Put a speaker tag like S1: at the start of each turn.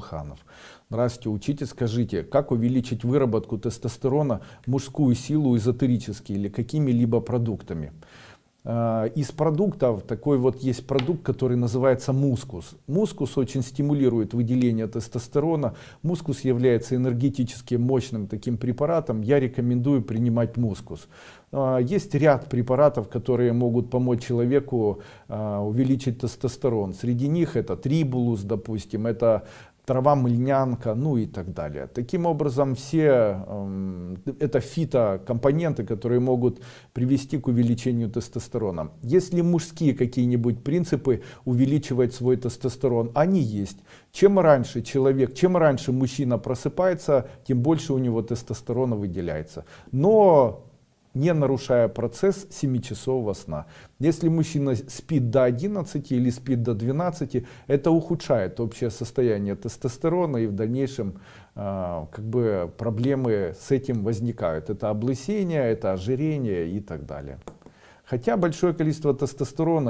S1: Ханов. Здравствуйте, учите, скажите, как увеличить выработку тестостерона, мужскую силу эзотерически или какими-либо продуктами? Э, из продуктов такой вот есть продукт, который называется мускус. Мускус очень стимулирует выделение тестостерона. Мускус является энергетически мощным таким препаратом. Я рекомендую принимать мускус. Э, есть ряд препаратов, которые могут помочь человеку э, увеличить тестостерон. Среди них это трибулус, допустим, это трава мыльнянка, ну и так далее. Таким образом, все э, это фитокомпоненты, которые могут привести к увеличению тестостерона. Если мужские какие-нибудь принципы увеличивать свой тестостерон, они есть. Чем раньше человек, чем раньше мужчина просыпается, тем больше у него тестостерона выделяется. Но не нарушая процесс 7-часового сна. Если мужчина спит до 11 или спит до 12, это ухудшает общее состояние тестостерона и в дальнейшем э, как бы проблемы с этим возникают. Это облысение, это ожирение и так далее. Хотя большое количество тестостерона